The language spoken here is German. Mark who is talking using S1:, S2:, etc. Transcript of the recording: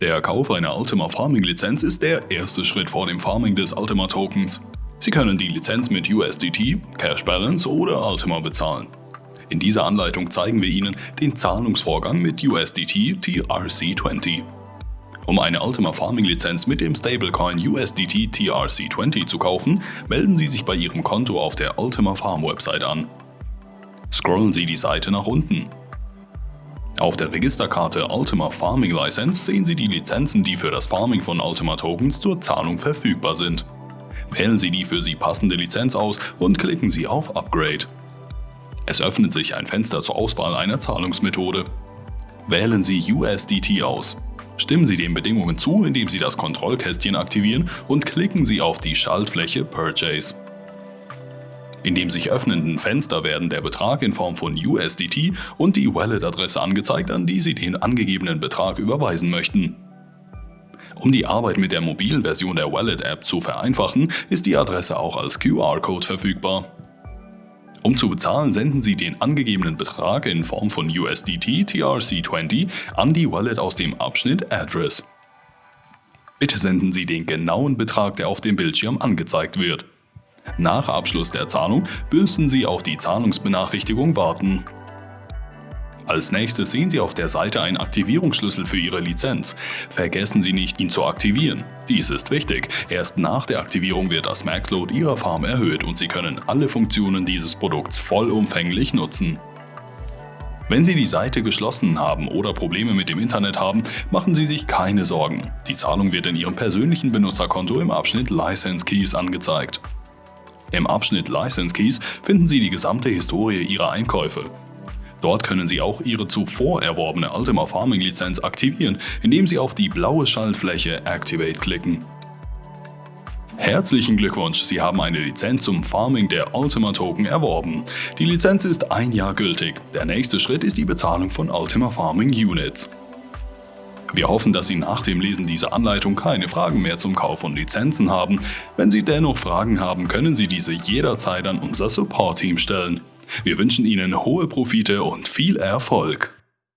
S1: Der Kauf einer Ultima Farming Lizenz ist der erste Schritt vor dem Farming des Ultima Tokens. Sie können die Lizenz mit USDT, Cash Balance oder Ultima bezahlen. In dieser Anleitung zeigen wir Ihnen den Zahlungsvorgang mit USDT TRC20. Um eine Ultima Farming Lizenz mit dem Stablecoin USDT TRC20 zu kaufen, melden Sie sich bei Ihrem Konto auf der Ultima Farm Website an. Scrollen Sie die Seite nach unten. Auf der Registerkarte Ultima Farming License sehen Sie die Lizenzen, die für das Farming von Ultima Tokens zur Zahlung verfügbar sind. Wählen Sie die für Sie passende Lizenz aus und klicken Sie auf Upgrade. Es öffnet sich ein Fenster zur Auswahl einer Zahlungsmethode. Wählen Sie USDT aus. Stimmen Sie den Bedingungen zu, indem Sie das Kontrollkästchen aktivieren und klicken Sie auf die Schaltfläche Purchase. In dem sich öffnenden Fenster werden der Betrag in Form von USDT und die Wallet-Adresse angezeigt, an die Sie den angegebenen Betrag überweisen möchten. Um die Arbeit mit der mobilen Version der Wallet-App zu vereinfachen, ist die Adresse auch als QR-Code verfügbar. Um zu bezahlen, senden Sie den angegebenen Betrag in Form von USDT TRC20 an die Wallet aus dem Abschnitt Address. Bitte senden Sie den genauen Betrag, der auf dem Bildschirm angezeigt wird. Nach Abschluss der Zahlung müssen Sie auf die Zahlungsbenachrichtigung warten. Als nächstes sehen Sie auf der Seite einen Aktivierungsschlüssel für Ihre Lizenz. Vergessen Sie nicht, ihn zu aktivieren. Dies ist wichtig. Erst nach der Aktivierung wird das Maxload Ihrer Farm erhöht und Sie können alle Funktionen dieses Produkts vollumfänglich nutzen. Wenn Sie die Seite geschlossen haben oder Probleme mit dem Internet haben, machen Sie sich keine Sorgen. Die Zahlung wird in Ihrem persönlichen Benutzerkonto im Abschnitt License Keys angezeigt. Im Abschnitt License Keys finden Sie die gesamte Historie Ihrer Einkäufe. Dort können Sie auch Ihre zuvor erworbene Ultima Farming Lizenz aktivieren, indem Sie auf die blaue Schaltfläche Activate klicken. Herzlichen Glückwunsch, Sie haben eine Lizenz zum Farming der Ultima Token erworben. Die Lizenz ist ein Jahr gültig. Der nächste Schritt ist die Bezahlung von Ultima Farming Units. Wir hoffen, dass Sie nach dem Lesen dieser Anleitung keine Fragen mehr zum Kauf von Lizenzen haben. Wenn Sie dennoch Fragen haben, können Sie diese jederzeit an unser Support-Team stellen. Wir wünschen Ihnen hohe Profite und viel Erfolg.